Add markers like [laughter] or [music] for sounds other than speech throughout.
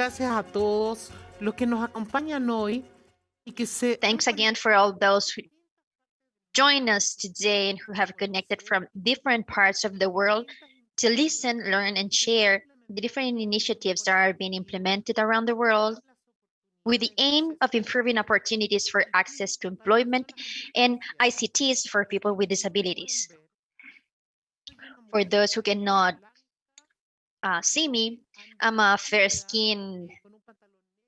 Gracias a todos los que nos acompañan hoy y que se... Thanks again for all those who join us today and who have connected from different parts of the world to listen, learn, and share the different initiatives that are being implemented around the world with the aim of improving opportunities for access to employment and ICTs for people with disabilities. For those who cannot uh, see me, I'm a fair skinned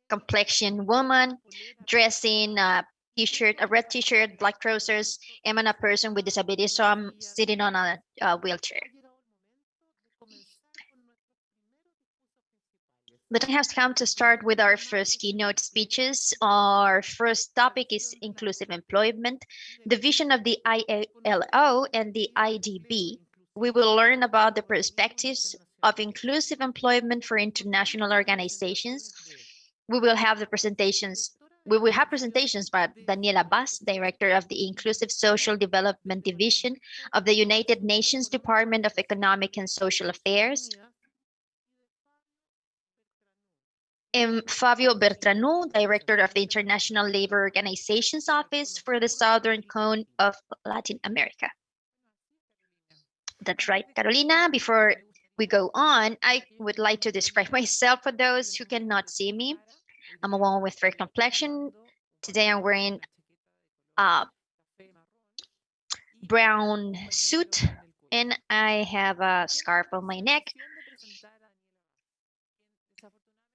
complexion woman dressed in a t-shirt, a red t-shirt, black trousers. I'm a person with disabilities, so I'm sitting on a, a wheelchair. But I have come to start with our first keynote speeches. Our first topic is inclusive employment, the vision of the ILO and the IDB. We will learn about the perspectives of inclusive employment for international organizations. We will have the presentations we will have presentations by Daniela Bas, Director of the Inclusive Social Development Division of the United Nations Department of Economic and Social Affairs. And Fabio Bertranou, Director of the International Labor Organizations Office for the Southern Cone of Latin America. That's right, Carolina. Before we go on, I would like to describe [laughs] myself for those who cannot see me. I'm a woman with fair complexion. Today I'm wearing a brown suit and I have a scarf on my neck.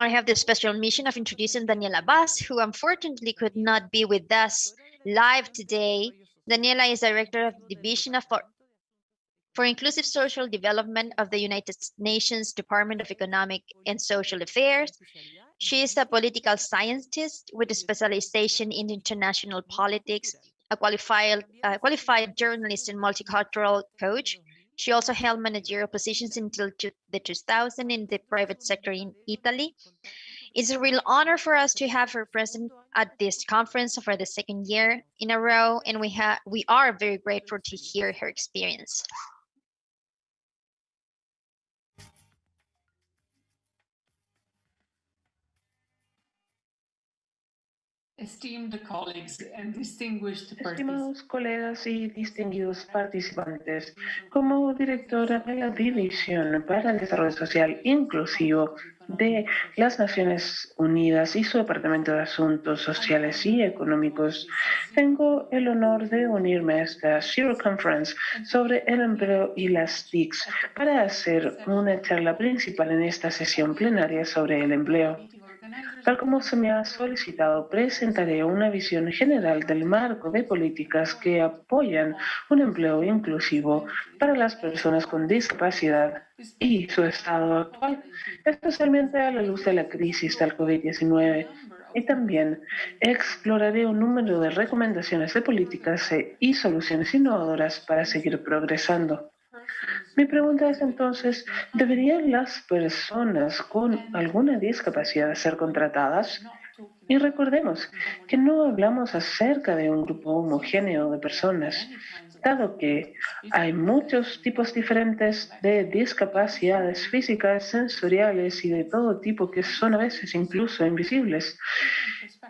I have the special mission of introducing Daniela Bas, who unfortunately could not be with us live today. Daniela is Director of the Division of for Inclusive Social Development of the United Nations Department of Economic and Social Affairs. She is a political scientist with a specialization in international politics, a qualified, uh, qualified journalist and multicultural coach. She also held managerial positions until the 2000 in the private sector in Italy. It's a real honor for us to have her present at this conference for the second year in a row, and we we are very grateful to hear her experience. Estimados colegas y distinguidos participantes, como directora de la División para el Desarrollo Social Inclusivo de las Naciones Unidas y su Departamento de Asuntos Sociales y Económicos, tengo el honor de unirme a esta Zero Conference sobre el empleo y las TICs para hacer una charla principal en esta sesión plenaria sobre el empleo. Tal como se me ha solicitado, presentaré una visión general del marco de políticas que apoyan un empleo inclusivo para las personas con discapacidad y su estado actual, especialmente a la luz de la crisis del COVID-19. Y también exploraré un número de recomendaciones de políticas y soluciones innovadoras para seguir progresando. Mi pregunta es entonces, ¿deberían las personas con alguna discapacidad ser contratadas? Y recordemos que no hablamos acerca de un grupo homogéneo de personas, dado que hay muchos tipos diferentes de discapacidades físicas, sensoriales y de todo tipo que son a veces incluso invisibles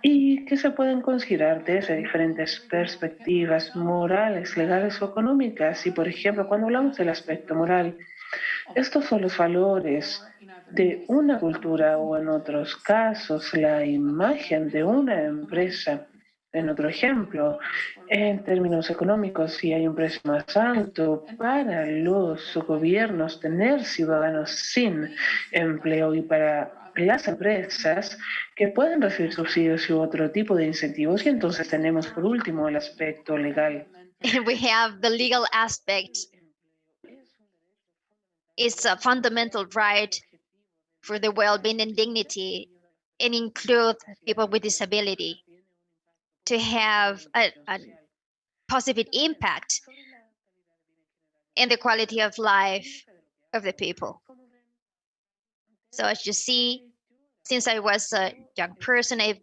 y que se pueden considerar desde diferentes perspectivas morales, legales o económicas. Y, por ejemplo, cuando hablamos del aspecto moral, estos son los valores de una cultura o en otros casos la imagen de una empresa. En otro ejemplo, en términos económicos, si hay un precio más alto para los gobiernos tener ciudadanos sin empleo y para las empresas que pueden recibir subsidios y otro tipo de incentivos. Y entonces tenemos por último el aspecto legal. [laughs] We have the legal aspect. It's a fundamental right for the well-being and dignity and include people with disability to have a, a positive impact in the quality of life of the people. So as you see, since I was a young person, I've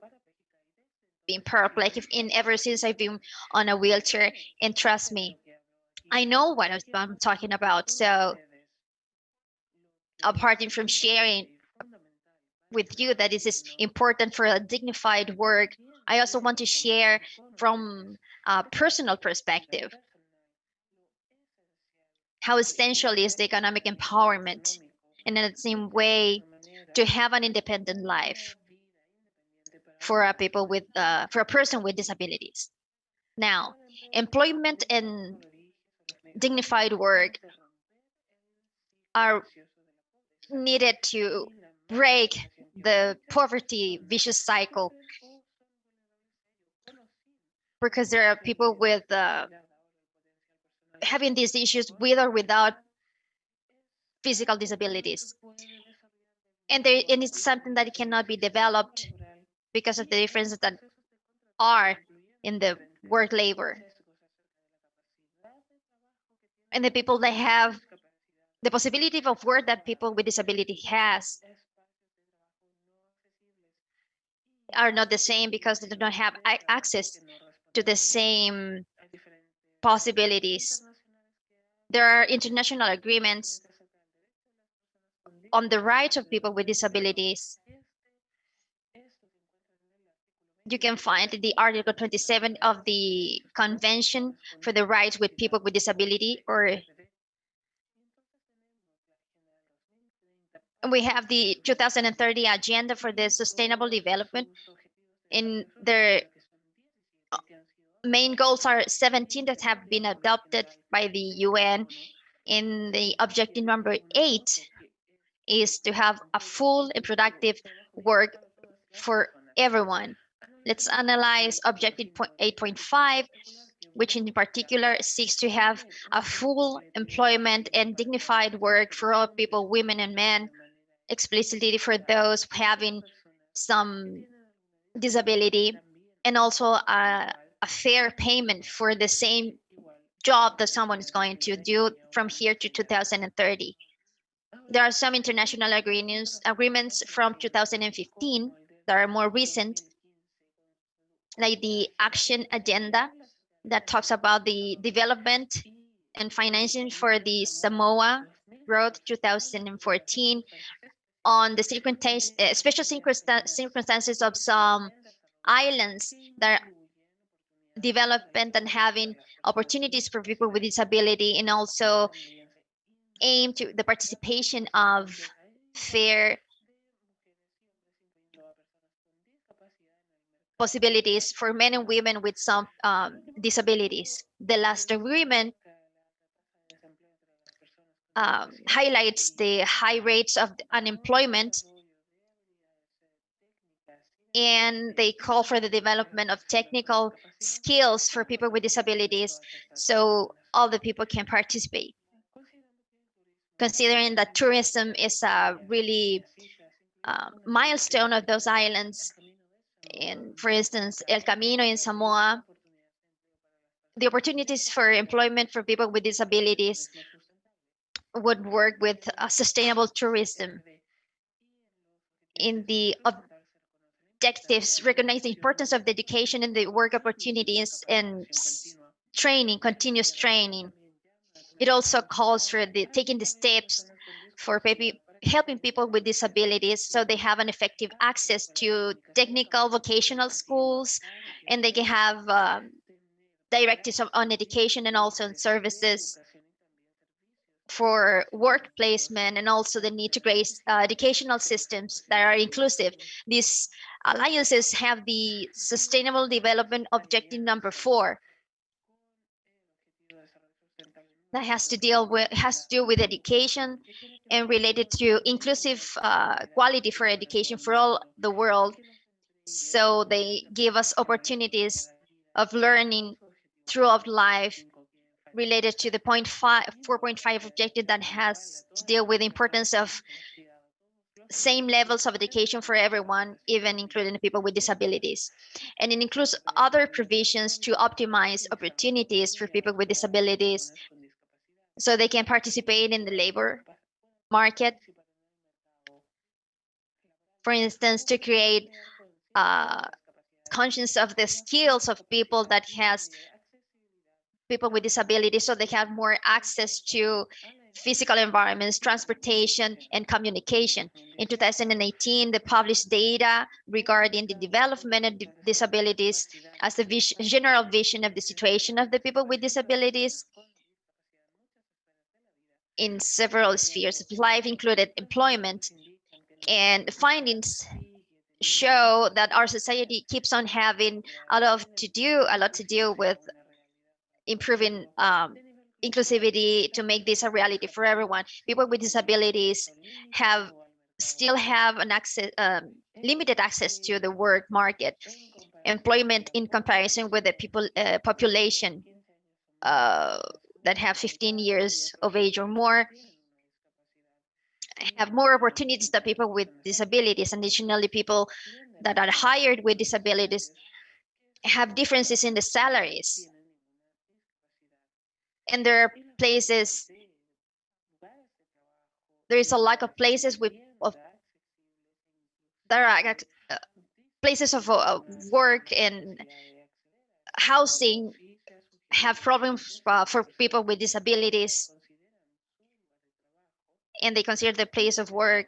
been paraplegic and ever since I've been on a wheelchair. And trust me, I know what I'm talking about. So apart from sharing with you that this is important for a dignified work. I also want to share from a personal perspective how essential is the economic empowerment and in the same way to have an independent life for a people with uh, for a person with disabilities. Now, employment and dignified work are needed to break the poverty vicious cycle because there are people with uh, having these issues with or without physical disabilities and there and it's something that cannot be developed because of the differences that are in the work labor and the people that have the possibility of work that people with disability has are not the same because they do not have access to the same possibilities. There are international agreements on the rights of people with disabilities. You can find the Article 27 of the Convention for the Rights with People with Disability or we have the 2030 agenda for the sustainable development in their uh, main goals are 17 that have been adopted by the UN in the objective number eight is to have a full and productive work for everyone. Let's analyze objective 8.5, which in particular seeks to have a full employment and dignified work for all people, women and men, explicitly for those having some disability, and also a, a fair payment for the same job that someone is going to do from here to 2030. There are some international agreements agreements from 2015 that are more recent, like the action agenda that talks about the development and financing for the Samoa Road 2014 on the circumstance, uh, special circumstances of some islands that are development and having opportunities for people with disability and also aim to the participation of fair possibilities for men and women with some um, disabilities. The last agreement um, highlights the high rates of unemployment and they call for the development of technical skills for people with disabilities so all the people can participate. Considering that tourism is a really uh, milestone of those islands, and for instance, El Camino in Samoa, the opportunities for employment for people with disabilities would work with uh, sustainable tourism. In the objectives, recognize the importance of the education and the work opportunities and training, continuous training. It also calls for the taking the steps for maybe helping people with disabilities so they have an effective access to technical vocational schools and they can have um, directives on education and also on services for work placement and also the need to create uh, educational systems that are inclusive. These alliances have the sustainable development objective number four that has to deal with has to do with education and related to inclusive uh, quality for education for all the world. So they give us opportunities of learning throughout life related to the 0.5, 4.5 objective that has to deal with the importance of same levels of education for everyone, even including people with disabilities. And it includes other provisions to optimize opportunities for people with disabilities so they can participate in the labor market. For instance, to create uh, conscience of the skills of people that has people with disabilities so they have more access to physical environments, transportation, and communication. In 2018, the published data regarding the development of disabilities as the vis- general vision of the situation of the people with disabilities in several spheres of life, included employment. And the findings show that our society keeps on having a lot to do, a lot to do with improving um, inclusivity to make this a reality for everyone. People with disabilities have still have an access, um, limited access to the work market, employment in comparison with the people uh, population uh, that have 15 years of age or more have more opportunities than people with disabilities. Additionally, people that are hired with disabilities have differences in the salaries. And there are places, there is a lack of places with of there are uh, places of uh, work and housing have problems uh, for people with disabilities and they consider the place of work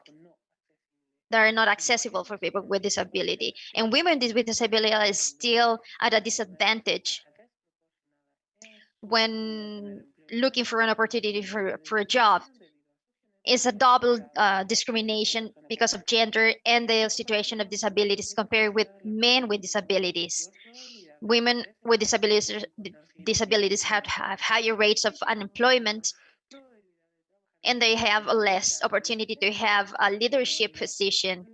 that are not accessible for people with disability. And women with disability are still at a disadvantage when looking for an opportunity for, for a job. It's a double uh, discrimination because of gender and the situation of disabilities compared with men with disabilities. Women with disabilities disabilities have, have higher rates of unemployment and they have less opportunity to have a leadership position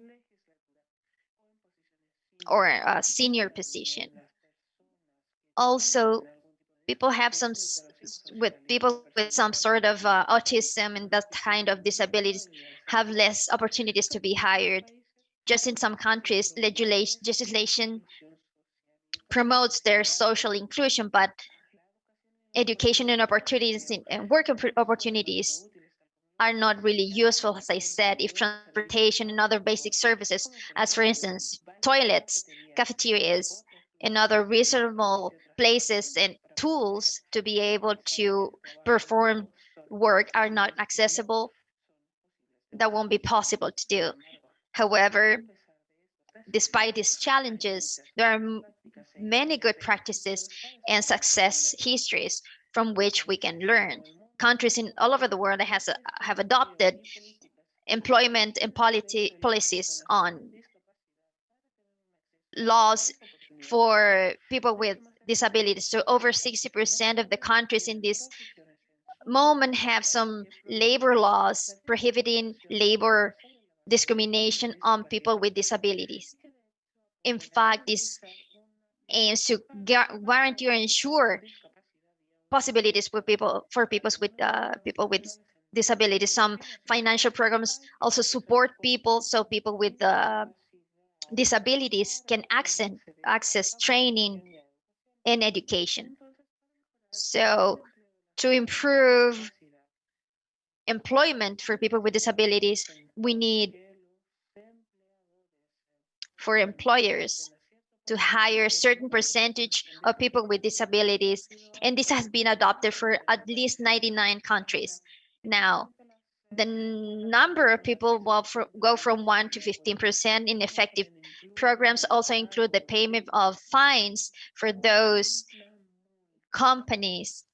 or a senior position. Also, people have some with people with some sort of uh, autism and that kind of disabilities have less opportunities to be hired. Just in some countries, legislation, legislation promotes their social inclusion, but education and opportunities in, and work opportunities are not really useful, as I said, if transportation and other basic services, as for instance, toilets, cafeterias, and other reasonable places and tools to be able to perform work are not accessible, that won't be possible to do. However, despite these challenges, there are many good practices and success histories from which we can learn countries in all over the world has have adopted employment and polity, policies on laws for people with disabilities. So over 60% of the countries in this moment have some labor laws prohibiting labor discrimination on people with disabilities. In fact, this aims to guarantee or ensure possibilities for people for people with uh, people with disabilities. Some financial programs also support people, so people with uh, disabilities can access access training and education. So to improve employment for people with disabilities, we need for employers to hire a certain percentage of people with disabilities. And this has been adopted for at least 99 countries. Now, the number of people will go from 1 to 15% in effective programs also include the payment of fines for those companies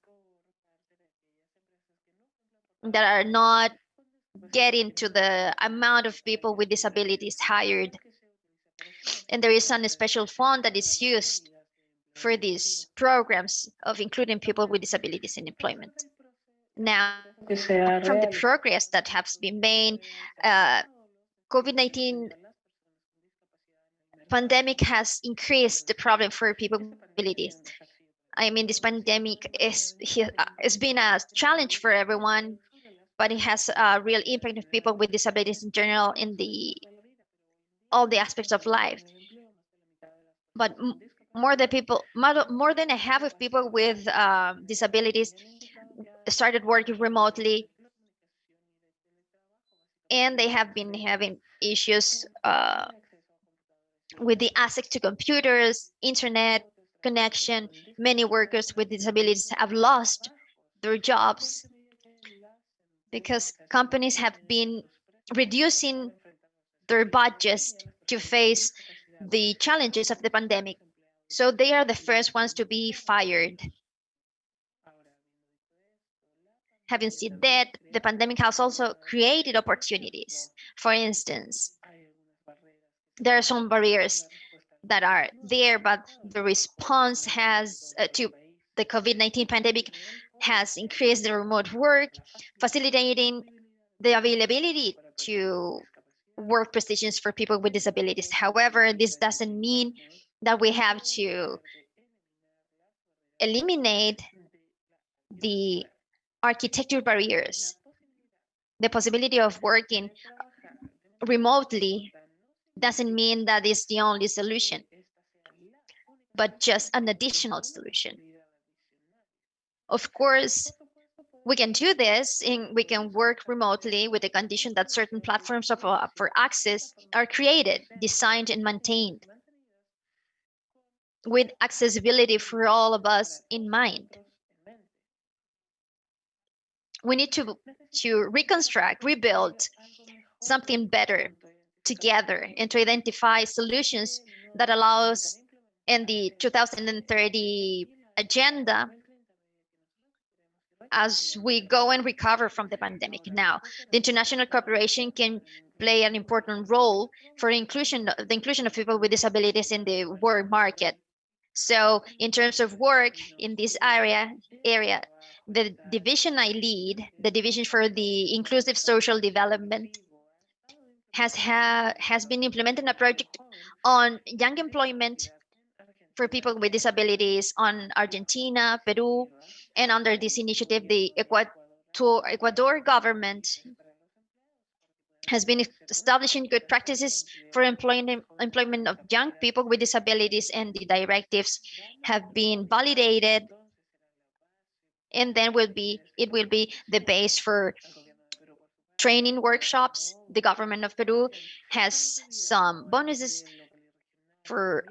that are not getting to the amount of people with disabilities hired and there is a special fund that is used for these programs of including people with disabilities in employment. Now, from the progress that has been made, uh, COVID-19 pandemic has increased the problem for people with disabilities. I mean, this pandemic is has been a challenge for everyone, but it has a real impact on people with disabilities in general in the all the aspects of life. But more than people, more than a half of people with uh, disabilities started working remotely, and they have been having issues uh, with the access to computers, internet connection. Many workers with disabilities have lost their jobs because companies have been reducing their budgets to face the challenges of the pandemic. So they are the first ones to be fired. Having said that, the pandemic has also created opportunities. For instance, there are some barriers that are there, but the response has uh, to the COVID-19 pandemic has increased the remote work, facilitating the availability to work positions for people with disabilities. However, this doesn't mean that we have to eliminate the architecture barriers. The possibility of working remotely doesn't mean that is the only solution, but just an additional solution. Of course, we can do this and we can work remotely with the condition that certain platforms of, uh, for access are created, designed and maintained with accessibility for all of us in mind. We need to, to reconstruct, rebuild something better together and to identify solutions that allows in the 2030 agenda as we go and recover from the pandemic. Now, the international cooperation can play an important role for inclusion, the inclusion of people with disabilities in the work market. So in terms of work in this area, area, the division I lead, the division for the inclusive social development, has ha has been implementing a project on young employment for people with disabilities on Argentina, Peru, and under this initiative, the Ecuador, government has been establishing good practices for employment, employment of young people with disabilities and the directives have been validated and then will be it will be the base for training workshops. The government of Peru has some bonuses for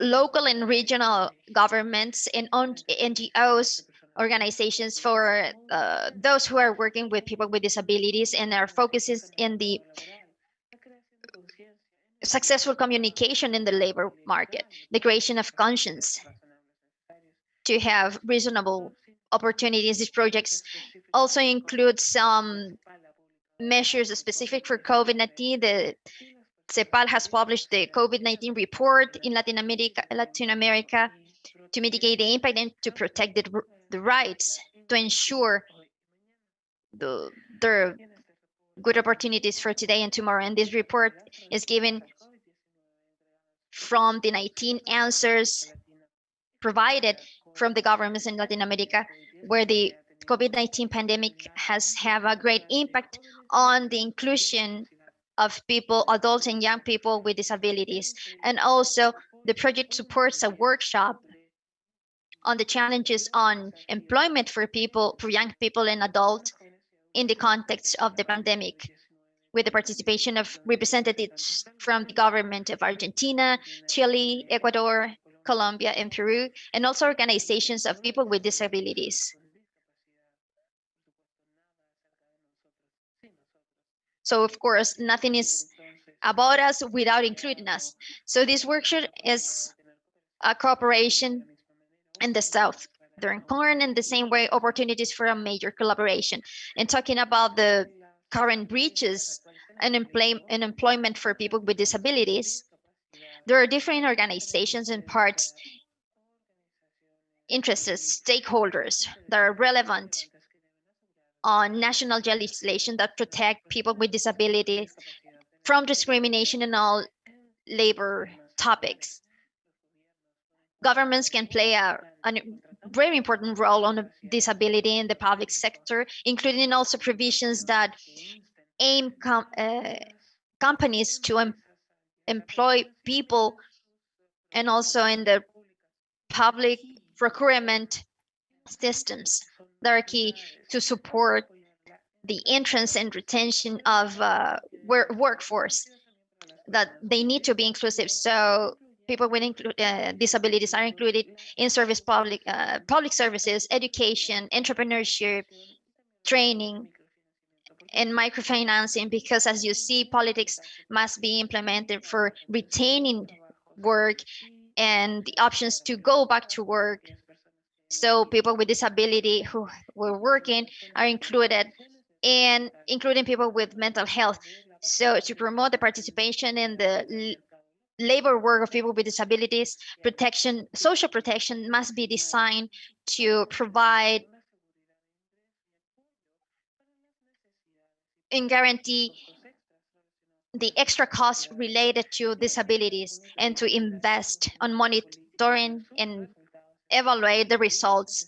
local and regional governments and NGOs organizations for uh, those who are working with people with disabilities and our focus is in the successful communication in the labor market, the creation of conscience to have reasonable opportunities. These projects also include some measures specific for COVID-19. The CEPAL has published the COVID-19 report in Latin America, Latin America to mitigate the impact and to protect the the rights to ensure the their good opportunities for today and tomorrow. And this report is given from the 19 answers provided from the governments in Latin America, where the COVID-19 pandemic has have a great impact on the inclusion of people, adults and young people with disabilities. And also the project supports a workshop on the challenges on employment for people, for young people and adults in the context of the pandemic with the participation of representatives from the government of Argentina, Chile, Ecuador, Colombia, and Peru, and also organizations of people with disabilities. So of course, nothing is about us without including us. So this workshop is a cooperation in the South during corn in the same way opportunities for a major collaboration and talking about the current breaches and, and employment for people with disabilities there are different organizations and parts interests stakeholders that are relevant on national legislation that protect people with disabilities from discrimination in all labor topics. Governments can play a, a very important role on disability in the public sector, including also provisions that aim com uh, companies to em employ people and also in the public procurement systems that are key to support the entrance and retention of uh, work workforce that they need to be inclusive. So people with uh, disabilities are included in service public uh, public services, education, entrepreneurship, training, and microfinancing because as you see, politics must be implemented for retaining work and the options to go back to work. So people with disability who were working are included and including people with mental health. So to promote the participation in the labor work of people with disabilities, protection, social protection must be designed to provide and guarantee the extra costs related to disabilities and to invest on monitoring and evaluate the results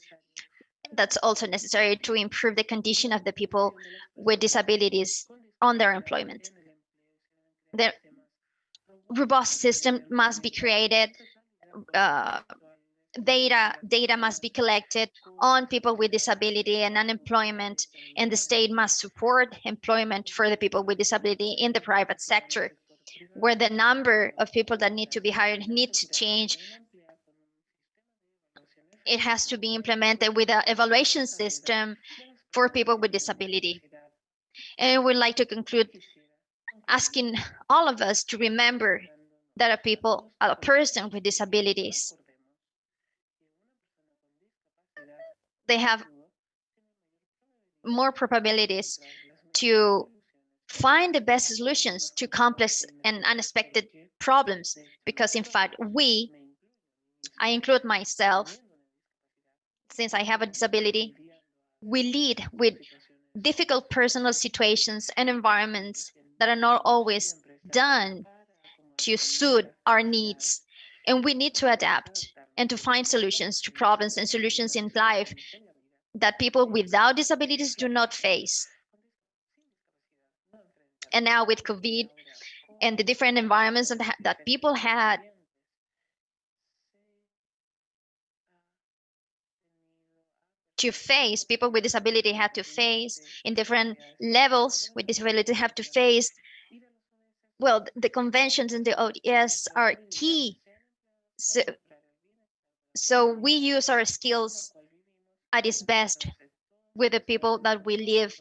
that's also necessary to improve the condition of the people with disabilities on their employment. The robust system must be created. Uh, data data must be collected on people with disability and unemployment, and the state must support employment for the people with disability in the private sector, where the number of people that need to be hired need to change it has to be implemented with an evaluation system for people with disability. And we'd like to conclude asking all of us to remember that a people, a person with disabilities, they have more probabilities to find the best solutions to complex and unexpected problems because in fact we i include myself since I have a disability, we lead with difficult personal situations and environments that are not always done to suit our needs. And we need to adapt and to find solutions to problems and solutions in life that people without disabilities do not face. And now with COVID and the different environments that, that people had to face, people with disability have to face in different levels with disability have to face, well, the conventions and the ODS are key. So, so we use our skills at its best with the people that we live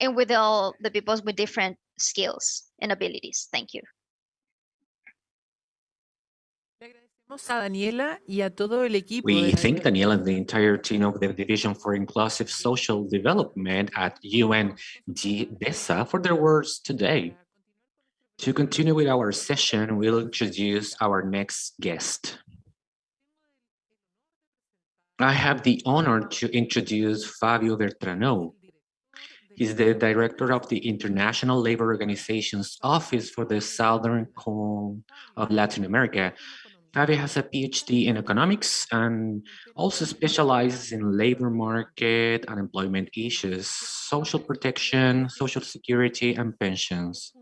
and with all the people with different skills and abilities. Thank you. We thank Daniela and the entire team of the Division for Inclusive Social Development at UNDESA for their words today. To continue with our session, we'll introduce our next guest. I have the honor to introduce Fabio Bertranou. He's the director of the International Labor Organization's Office for the Southern Cone of Latin America, Fabio has a PhD in economics and also specializes in labor market and employment issues, social protection, social security, and pensions.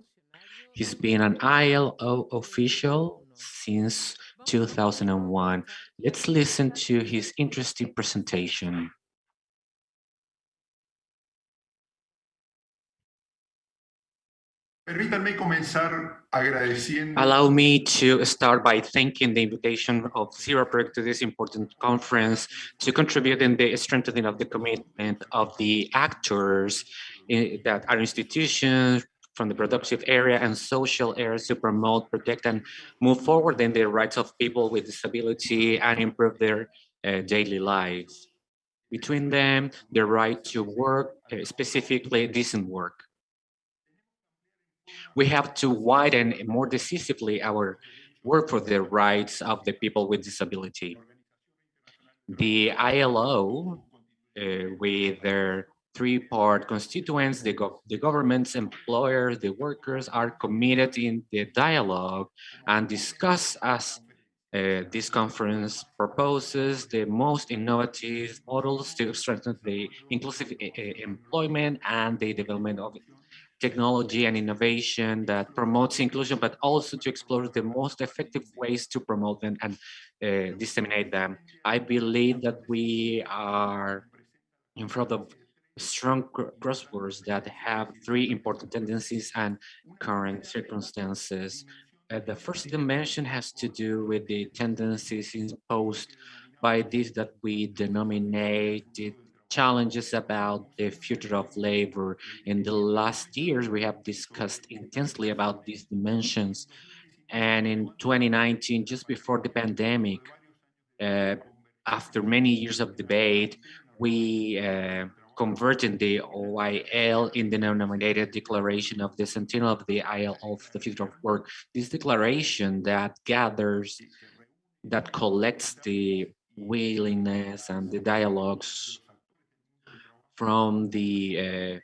He's been an ILO official since 2001. Let's listen to his interesting presentation. Allow me to start by thanking the invitation of CIRAPREC to this important conference to contribute in the strengthening of the commitment of the actors in, that are institutions from the productive area and social areas to promote, protect, and move forward in the rights of people with disability and improve their uh, daily lives. Between them, the right to work, uh, specifically decent work. We have to widen more decisively our work for the rights of the people with disability. The ILO, uh, with their three-part constituents, the, go the governments, employers, the workers are committed in the dialogue and discuss as uh, this conference proposes the most innovative models to strengthen the inclusive uh, employment and the development of technology and innovation that promotes inclusion, but also to explore the most effective ways to promote them and uh, disseminate them. I believe that we are in front of strong crosswords that have three important tendencies and current circumstances. Uh, the first dimension has to do with the tendencies imposed by this that we denominate challenges about the future of labor. In the last years, we have discussed intensely about these dimensions. And in 2019, just before the pandemic, uh, after many years of debate, we uh, converted the OIL in the nominated declaration of the Centennial of the ILO of the Future of Work. This declaration that gathers, that collects the willingness and the dialogues from the uh,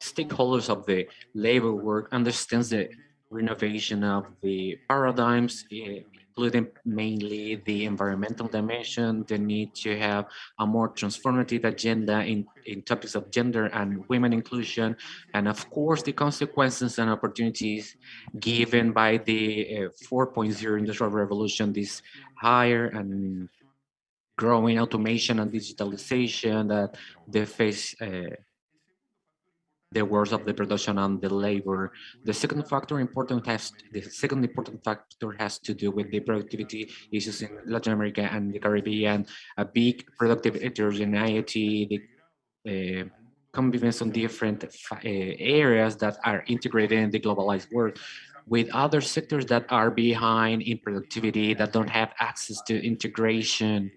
stakeholders of the labor work understands the renovation of the paradigms, including mainly the environmental dimension, the need to have a more transformative agenda in, in topics of gender and women inclusion, and of course the consequences and opportunities given by the uh, 4.0 industrial revolution, this higher and growing automation and digitalization that they face uh, the words of the production and the labor. The second factor important has the second important factor has to do with the productivity issues in Latin America and the Caribbean. A big productive heterogeneity, the uh, convivence on different uh, areas that are integrated in the globalized world with other sectors that are behind in productivity that don't have access to integration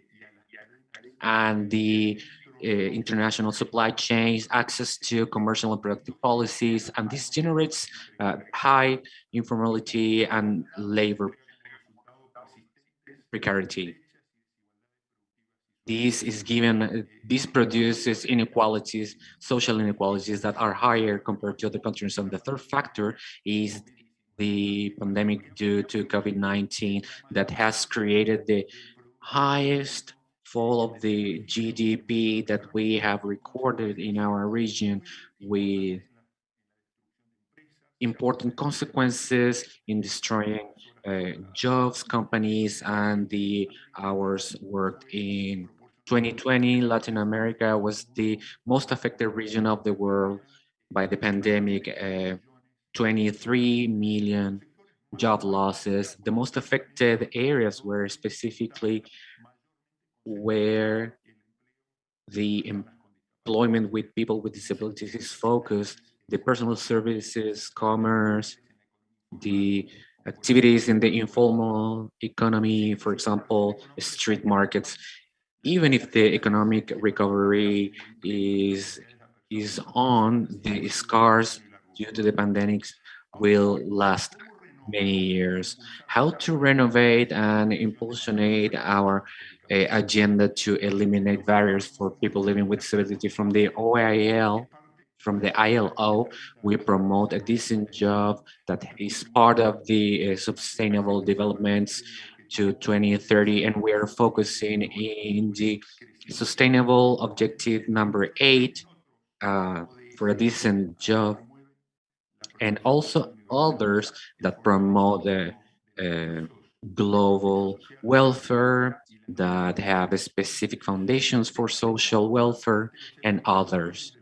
and the uh, international supply chains, access to commercial and productive policies, and this generates uh, high informality and labor precarity. This is given, this produces inequalities, social inequalities that are higher compared to other countries. And the third factor is the pandemic due to COVID-19 that has created the highest fall of the GDP that we have recorded in our region with important consequences in destroying uh, jobs, companies, and the hours worked in 2020. Latin America was the most affected region of the world by the pandemic. Uh, 23 million job losses. The most affected areas were specifically where the employment with people with disabilities is focused, the personal services, commerce, the activities in the informal economy, for example, street markets, even if the economic recovery is is on, the scars due to the pandemics will last many years. How to renovate and impulsionate our uh, agenda to eliminate barriers for people living with disability from the OIL, from the ILO, we promote a decent job that is part of the uh, sustainable developments to 2030 and we are focusing in the sustainable objective number eight uh, for a decent job and also others that promote the uh, global welfare, that have specific foundations for social welfare and others.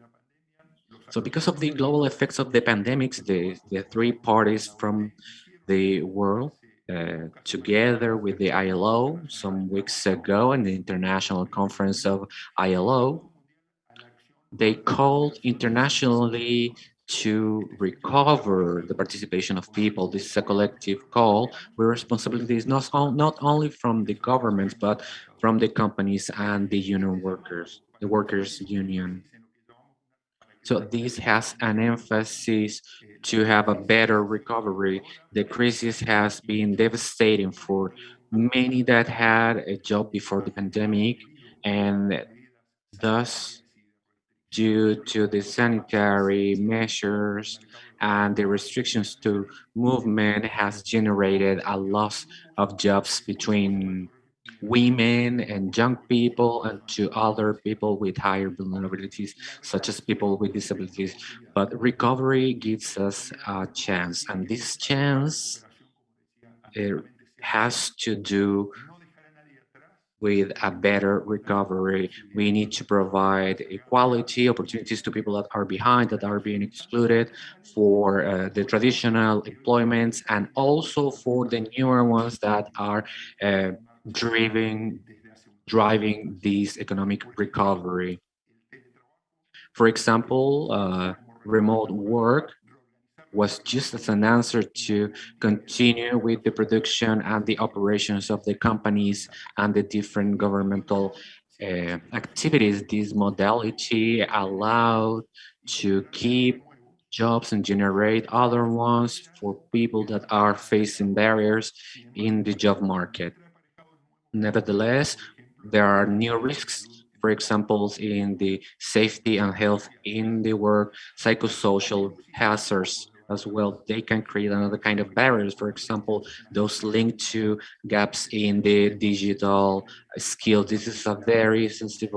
So because of the global effects of the pandemics, the, the three parties from the world uh, together with the ILO some weeks ago in the international conference of ILO, they called internationally to recover the participation of people. This is a collective call where responsibility is not, not only from the governments, but from the companies and the union workers, the workers union. So this has an emphasis to have a better recovery. The crisis has been devastating for many that had a job before the pandemic and thus due to the sanitary measures and the restrictions to movement has generated a loss of jobs between women and young people and to other people with higher vulnerabilities, such as people with disabilities. But recovery gives us a chance, and this chance has to do with a better recovery. We need to provide equality, opportunities to people that are behind, that are being excluded for uh, the traditional employments and also for the newer ones that are uh, driving driving this economic recovery. For example, uh, remote work was just as an answer to continue with the production and the operations of the companies and the different governmental uh, activities. This modality allowed to keep jobs and generate other ones for people that are facing barriers in the job market. Nevertheless, there are new risks for example, in the safety and health in the work, psychosocial hazards as well. They can create another kind of barriers. For example, those linked to gaps in the digital skills. This is a very sensitive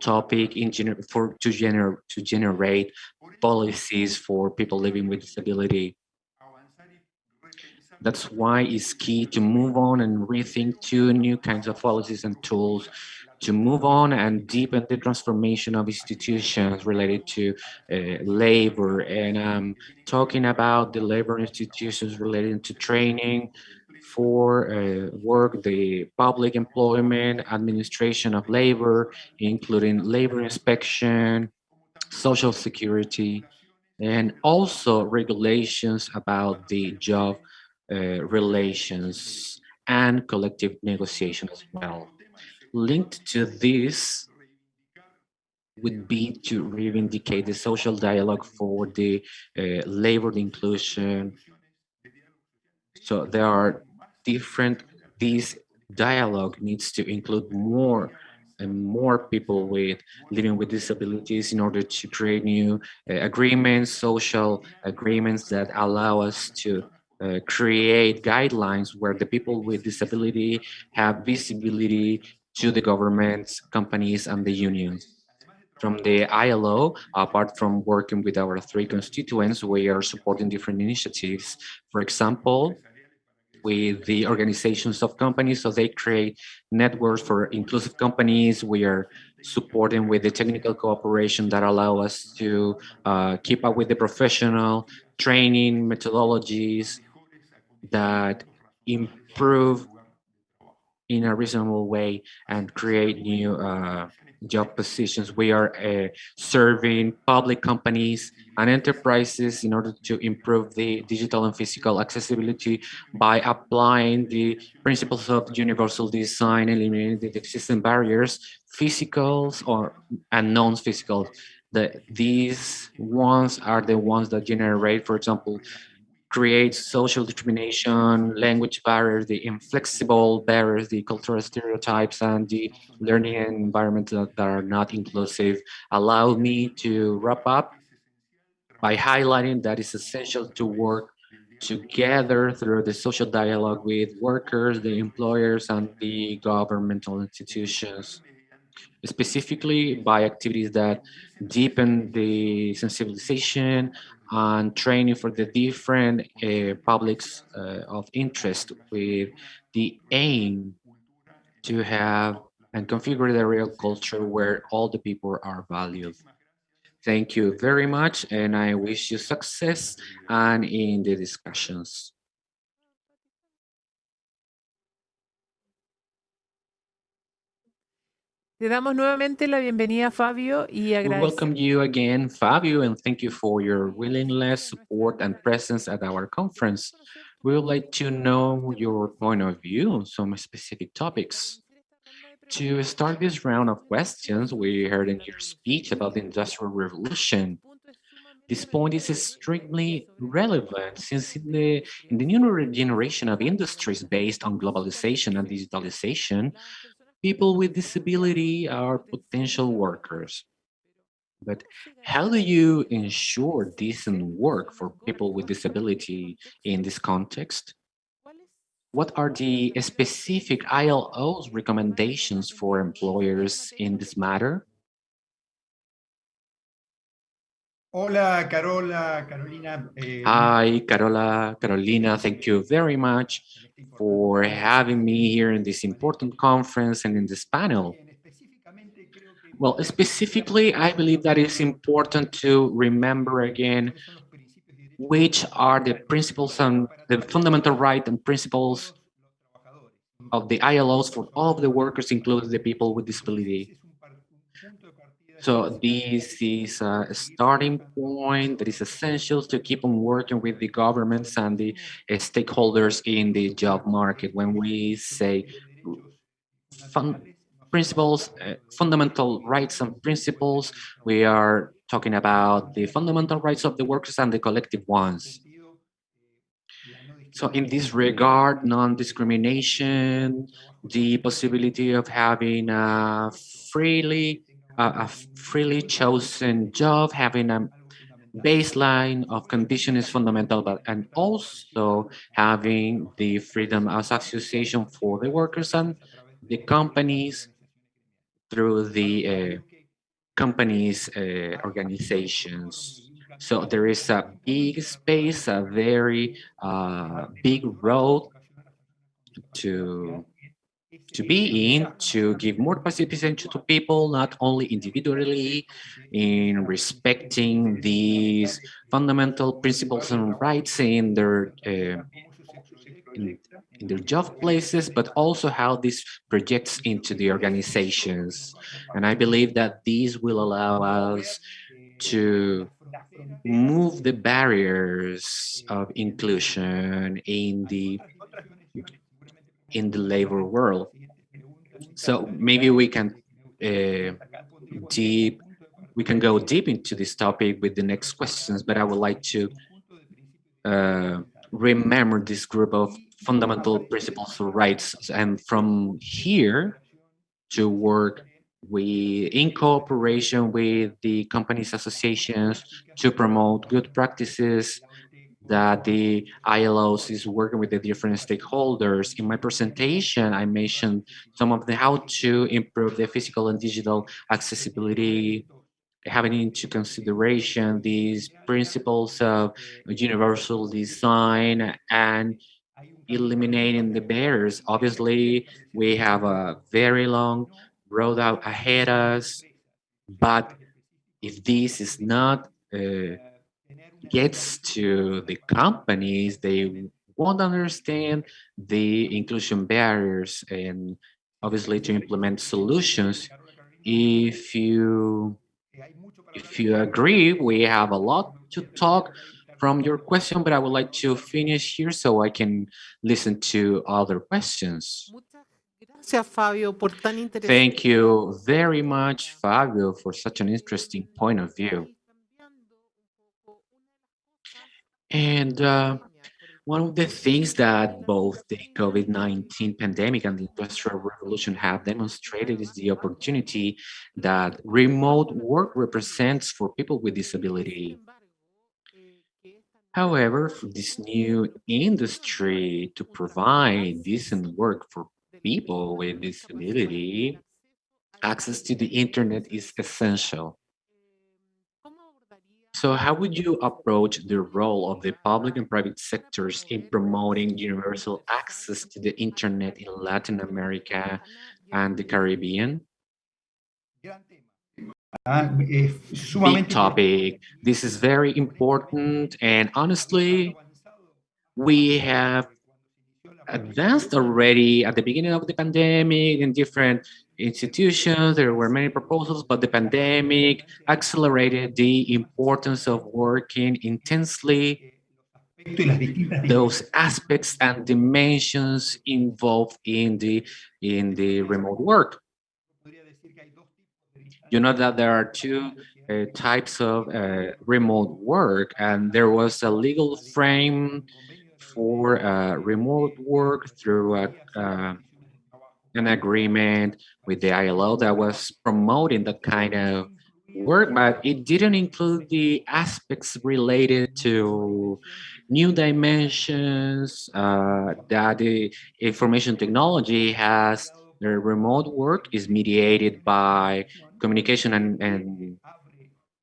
topic in gener for to generate to generate policies for people living with disability. That's why it's key to move on and rethink two new kinds of policies and tools to move on and deepen the transformation of institutions related to uh, labor. And I'm talking about the labor institutions related to training for uh, work, the public employment, administration of labor, including labor inspection, social security, and also regulations about the job uh, relations and collective negotiation as well. Linked to this would be to reivindicate the social dialogue for the uh, labor inclusion. So there are different, this dialogue needs to include more and more people with living with disabilities in order to create new uh, agreements, social agreements that allow us to uh, create guidelines where the people with disability have visibility to the governments, companies, and the unions. From the ILO, apart from working with our three constituents, we are supporting different initiatives. For example, with the organizations of companies, so they create networks for inclusive companies. We are supporting with the technical cooperation that allow us to uh, keep up with the professional training methodologies that improve in a reasonable way and create new uh, job positions. We are uh, serving public companies and enterprises in order to improve the digital and physical accessibility by applying the principles of universal design, eliminating the existing barriers, physicals or and non-physical. The, these ones are the ones that generate, for example, creates social discrimination, language barriers, the inflexible barriers, the cultural stereotypes, and the learning environments that, that are not inclusive. Allow me to wrap up by highlighting that it's essential to work together through the social dialogue with workers, the employers, and the governmental institutions specifically by activities that deepen the sensibilization and training for the different uh, publics uh, of interest with the aim to have and configure the real culture where all the people are valued. Thank you very much, and I wish you success and in the discussions. Te damos nuevamente la bienvenida, Fabio, y We welcome you again, Fabio, and thank you for your willingness, support, and presence at our conference. We would like to know your point of view on some specific topics. To start this round of questions, we heard in your speech about the Industrial Revolution. This point is extremely relevant since in the, in the new generation of industries based on globalization and digitalization, people with disability are potential workers. But how do you ensure decent work for people with disability in this context? What are the specific ILO's recommendations for employers in this matter? Hola, Carola, Carolina. Eh, Hi, Carola, Carolina. Thank you very much for having me here in this important conference and in this panel. Well, specifically, I believe that it's important to remember again which are the principles and the fundamental right and principles of the ILOs for all of the workers, including the people with disability. So this is a starting point that is essential to keep on working with the governments and the uh, stakeholders in the job market. When we say fun principles, uh, fundamental rights and principles, we are talking about the fundamental rights of the workers and the collective ones. So in this regard, non-discrimination, the possibility of having a freely a freely chosen job, having a baseline of condition is fundamental, but and also having the freedom as association for the workers and the companies through the uh, companies uh, organizations. So there is a big space, a very uh, big road to to be in to give more participation to people, not only individually in respecting these fundamental principles and rights in their uh, in, in their job places, but also how this projects into the organizations. And I believe that these will allow us to move the barriers of inclusion in the in the labor world. So maybe we can uh, deep, we can go deep into this topic with the next questions, but I would like to uh, remember this group of fundamental principles of rights and from here to work we in cooperation with the companies associations to promote good practices that the ILOs is working with the different stakeholders. In my presentation, I mentioned some of the how to improve the physical and digital accessibility, having into consideration these principles of universal design and eliminating the barriers. Obviously, we have a very long road out ahead us, but if this is not uh, gets to the companies, they won't understand the inclusion barriers and obviously to implement solutions. If you if you agree, we have a lot to talk from your question, but I would like to finish here so I can listen to other questions. Thank you very much, Fabio, for such an interesting point of view. And uh, one of the things that both the COVID-19 pandemic and the Industrial Revolution have demonstrated is the opportunity that remote work represents for people with disability. However, for this new industry to provide decent work for people with disability, access to the internet is essential. So how would you approach the role of the public and private sectors in promoting universal access to the internet in Latin America and the Caribbean? Big topic. This is very important. And honestly, we have advanced already at the beginning of the pandemic in different institutions, there were many proposals, but the pandemic accelerated the importance of working intensely those aspects and dimensions involved in the in the remote work. You know that there are two uh, types of uh, remote work, and there was a legal frame for uh, remote work through a, uh, an agreement with the ILO that was promoting that kind of work, but it didn't include the aspects related to new dimensions uh, that the information technology has. The remote work is mediated by communication and, and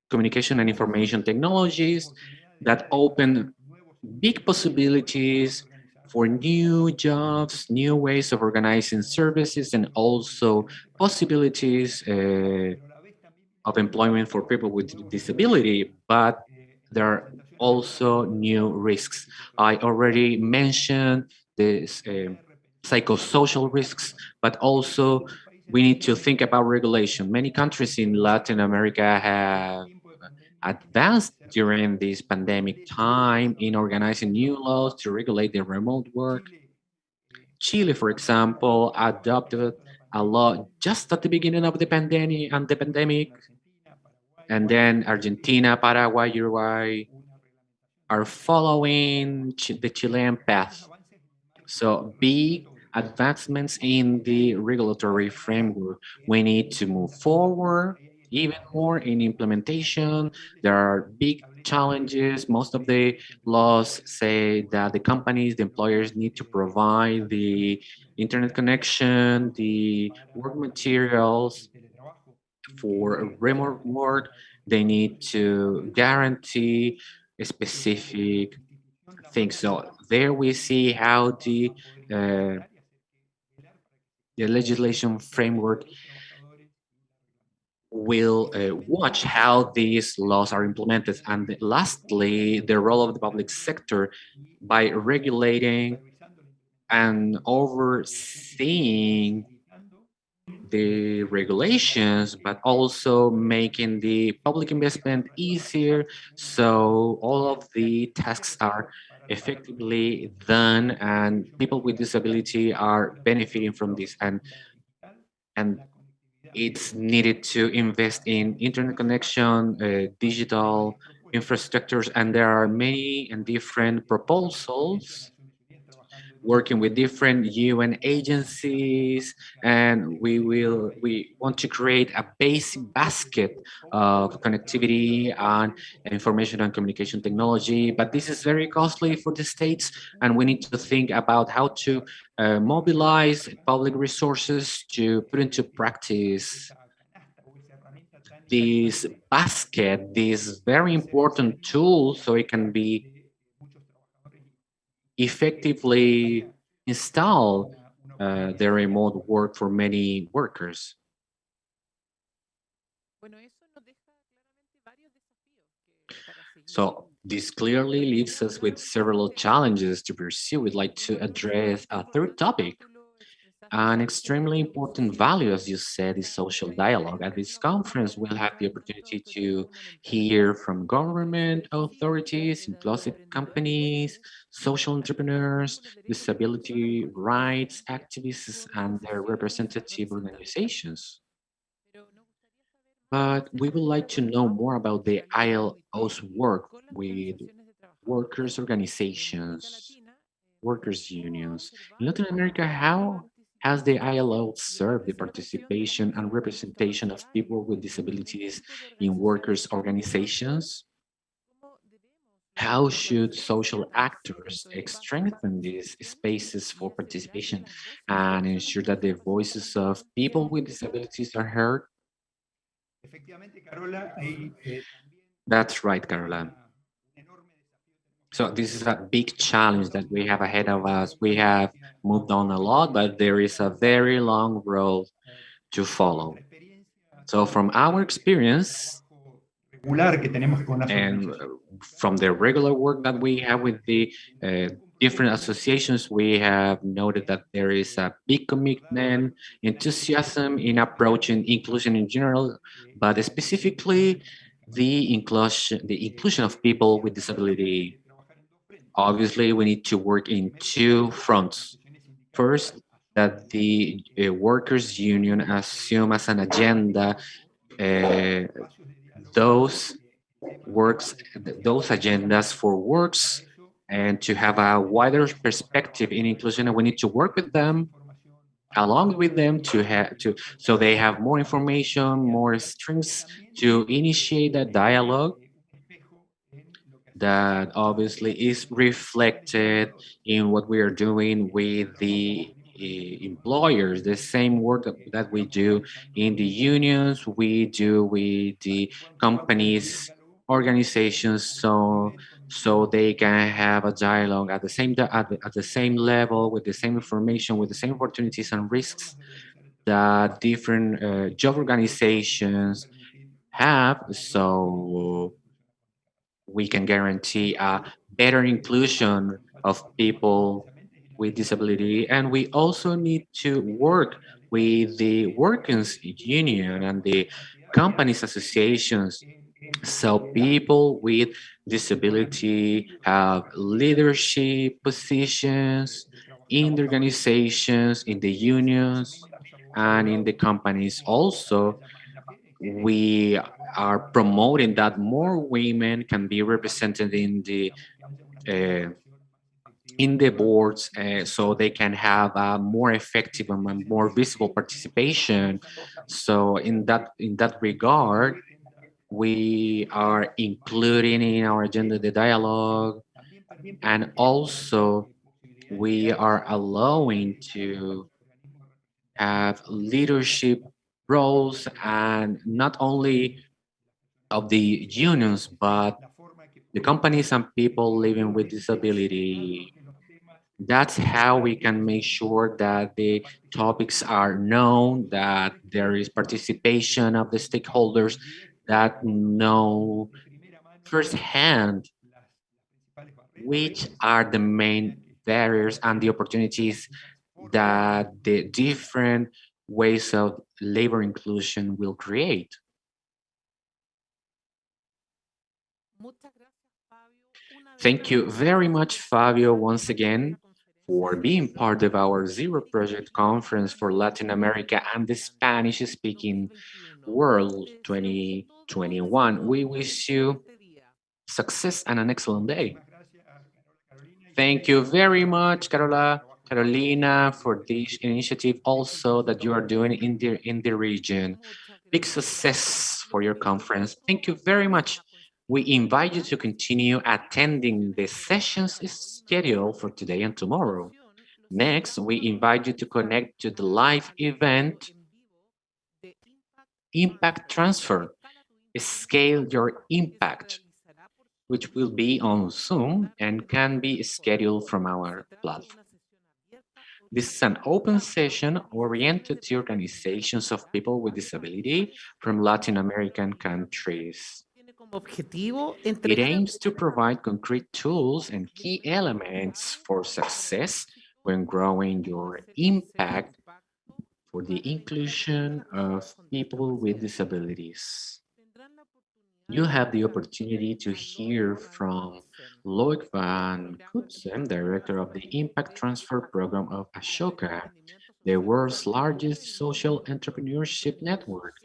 communication and information technologies that open big possibilities for new jobs, new ways of organizing services, and also possibilities uh, of employment for people with disability, but there are also new risks. I already mentioned this uh, psychosocial risks, but also we need to think about regulation. Many countries in Latin America have advanced during this pandemic time in organizing new laws to regulate the remote work. Chile, for example, adopted a law just at the beginning of the pandemic and the pandemic. And then Argentina, Paraguay, Uruguay are following the Chilean path. So big advancements in the regulatory framework. We need to move forward even more in implementation. There are big challenges. Most of the laws say that the companies, the employers need to provide the internet connection, the work materials for remote work. They need to guarantee specific things. So there we see how the uh, the legislation framework will uh, watch how these laws are implemented. And lastly, the role of the public sector by regulating and overseeing the regulations, but also making the public investment easier. So all of the tasks are effectively done and people with disability are benefiting from this and and it's needed to invest in internet connection uh, digital infrastructures and there are many and different proposals working with different UN agencies, and we will we want to create a basic basket of connectivity and information and communication technology. But this is very costly for the states, and we need to think about how to uh, mobilize public resources to put into practice this basket, this very important tool, so it can be effectively install uh, the remote work for many workers. So this clearly leaves us with several challenges to pursue. We'd like to address a third topic, an extremely important value, as you said, is social dialogue. At this conference, we'll have the opportunity to hear from government authorities, inclusive companies, social entrepreneurs, disability rights activists, and their representative organizations. But we would like to know more about the ILO's work with workers' organizations, workers' unions. In Latin America, how has the ILO served the participation and representation of people with disabilities in workers' organizations? How should social actors strengthen these spaces for participation and ensure that the voices of people with disabilities are heard? eh, That's right, Carola. So this is a big challenge that we have ahead of us. We have moved on a lot, but there is a very long road to follow. So from our experience and from the regular work that we have with the uh, different associations, we have noted that there is a big commitment, enthusiasm in approaching inclusion in general, but specifically the inclusion, the inclusion of people with disability. Obviously, we need to work in two fronts. First, that the uh, workers' union assume as an agenda uh, those works, those agendas for works and to have a wider perspective in inclusion. And we need to work with them, along with them to have to, so they have more information, more strengths to initiate that dialogue that obviously is reflected in what we are doing with the uh, employers, the same work that, that we do in the unions, we do with the companies, organizations, so so they can have a dialogue at the same at the, at the same level with the same information, with the same opportunities and risks that different uh, job organizations have. So we can guarantee a better inclusion of people with disability. And we also need to work with the workers union and the companies associations so people with disability have leadership positions in the organizations, in the unions, and in the companies also. We are promoting that more women can be represented in the uh, in the boards uh, so they can have a more effective and more visible participation. So in that in that regard, we are including in our agenda the dialogue and also we are allowing to have leadership roles and not only of the unions but the companies and people living with disability. That's how we can make sure that the topics are known that there is participation of the stakeholders that know firsthand which are the main barriers and the opportunities that the different ways of labor inclusion will create. Thank you very much, Fabio, once again, for being part of our Zero Project Conference for Latin America and the Spanish-speaking world 2021. We wish you success and an excellent day. Thank you very much, Carola, Carolina, for this initiative also that you are doing in the, in the region. Big success for your conference. Thank you very much. We invite you to continue attending the sessions scheduled for today and tomorrow. Next, we invite you to connect to the live event Impact Transfer, Scale Your Impact, which will be on Zoom and can be scheduled from our platform. This is an open session oriented to organizations of people with disability from Latin American countries. It aims to provide concrete tools and key elements for success when growing your impact for the inclusion of people with disabilities. You have the opportunity to hear from Loïc van Cutsem, Director of the Impact Transfer Program of Ashoka, the world's largest social entrepreneurship network.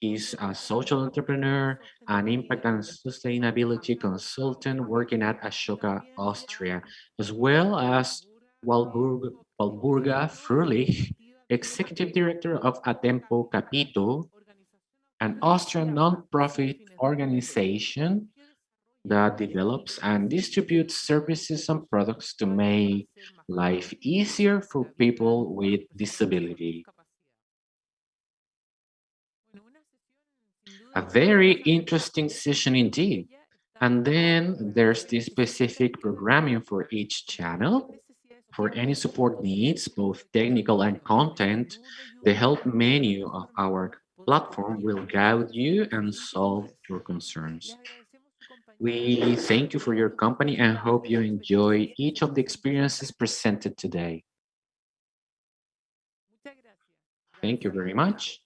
He's a social entrepreneur, an impact and sustainability consultant working at Ashoka, Austria, as well as Walburg, Walburga Fröhlich, Executive Director of Atempo Capito, an Austrian non-profit organization that develops and distributes services and products to make life easier for people with disability. A very interesting session indeed. And then there's the specific programming for each channel. For any support needs, both technical and content, the help menu of our platform will guide you and solve your concerns. We thank you for your company and hope you enjoy each of the experiences presented today. Thank you very much.